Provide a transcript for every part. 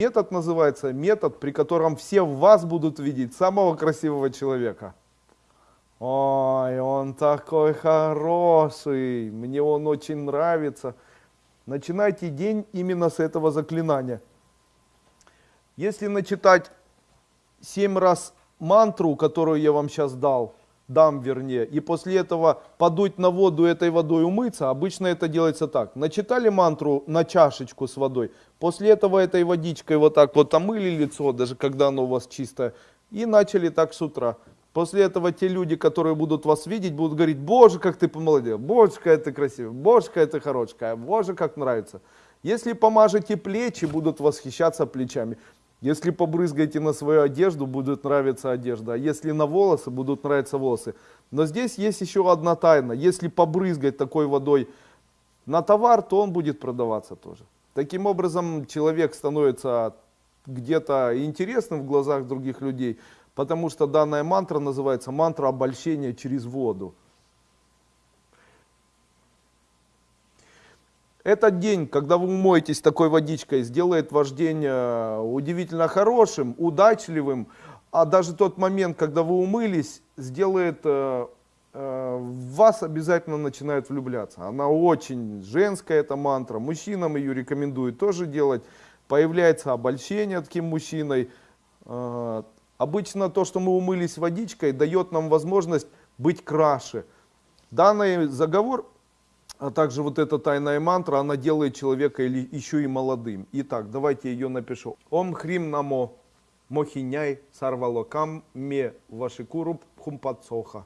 Метод называется метод, при котором все в вас будут видеть самого красивого человека. Ой, он такой хороший, мне он очень нравится. Начинайте день именно с этого заклинания. Если начитать семь раз мантру, которую я вам сейчас дал, дам вернее, и после этого подуть на воду этой водой умыться, обычно это делается так. Начитали мантру на чашечку с водой, после этого этой водичкой вот так вот омыли лицо, даже когда оно у вас чистое, и начали так с утра. После этого те люди, которые будут вас видеть, будут говорить, боже, как ты помолодел, боже, какая ты красивая, боже, какая ты хорошая, боже, как нравится. Если помажете плечи, будут восхищаться плечами. Если побрызгаете на свою одежду, будет нравиться одежда. А если на волосы, будут нравиться волосы. Но здесь есть еще одна тайна. Если побрызгать такой водой на товар, то он будет продаваться тоже. Таким образом, человек становится где-то интересным в глазах других людей, потому что данная мантра называется мантра обольщения через воду. Этот день, когда вы умоетесь такой водичкой, сделает ваш день э, удивительно хорошим, удачливым, а даже тот момент, когда вы умылись, сделает э, э, вас обязательно начинает влюбляться. Она очень женская, эта мантра, мужчинам ее рекомендуют тоже делать. Появляется обольщение таким мужчиной. Обычно то, что мы умылись водичкой, дает нам возможность быть краше. Данный заговор а также вот эта тайная мантра, она делает человека или еще и молодым. Итак, давайте ее напишу. Ом хрим намо мохиняй сарвалокам ме вашикуруб хумпацоха.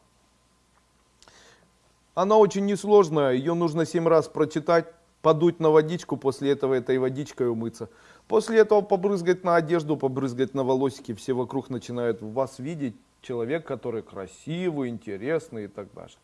Она очень несложная, ее нужно семь раз прочитать, подуть на водичку, после этого этой водичкой умыться. После этого побрызгать на одежду, побрызгать на волосики, все вокруг начинают вас видеть, человек, который красивый, интересный и так далее.